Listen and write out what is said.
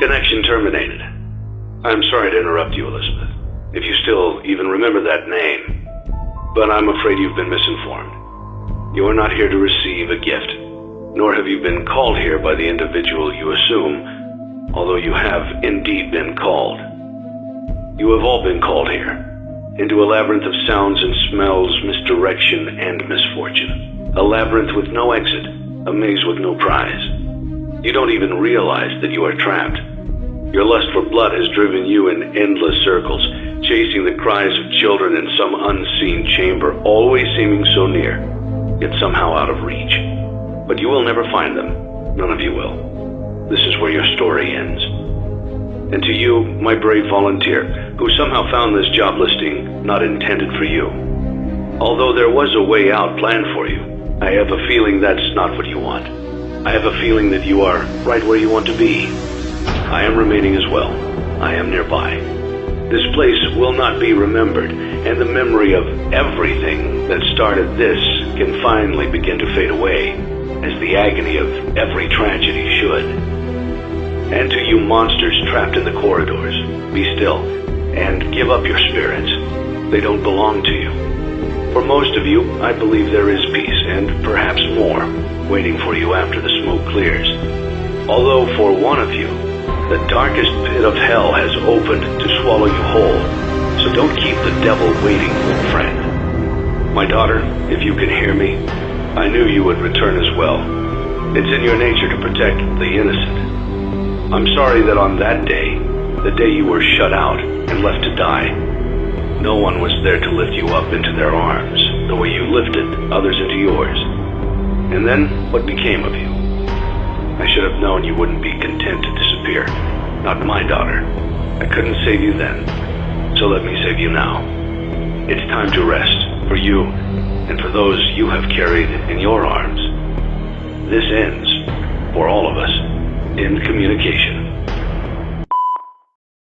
Connection terminated. I'm sorry to interrupt you, Elizabeth. If you still even remember that name. But I'm afraid you've been misinformed. You are not here to receive a gift, nor have you been called here by the individual you assume, although you have indeed been called. You have all been called here, into a labyrinth of sounds and smells, misdirection, and misfortune. A labyrinth with no exit, a maze with no prize. You don't even realize that you are trapped. Your lust for blood has driven you in endless circles, chasing the cries of children in some unseen chamber, always seeming so near, yet somehow out of reach. But you will never find them. None of you will. This is where your story ends. And to you, my brave volunteer, who somehow found this job listing not intended for you. Although there was a way out planned for you, I have a feeling that's not what you want. I have a feeling that you are right where you want to be. I am remaining as well. I am nearby. This place will not be remembered, and the memory of everything that started this can finally begin to fade away, as the agony of every tragedy should. And to you monsters trapped in the corridors, be still, and give up your spirits. They don't belong to you. For most of you, I believe there is peace, and perhaps more, waiting for you after the smoke clears. Although for one of you, the darkest pit of hell has opened to swallow you whole. So don't keep the devil waiting, old friend. My daughter, if you can hear me, I knew you would return as well. It's in your nature to protect the innocent. I'm sorry that on that day, the day you were shut out and left to die, no one was there to lift you up into their arms, the way you lifted others into yours. And then, what became of you? I should have known you wouldn't be content to disappear. Not my daughter. I couldn't save you then. So let me save you now. It's time to rest, for you, and for those you have carried in your arms. This ends, for all of us, in communication.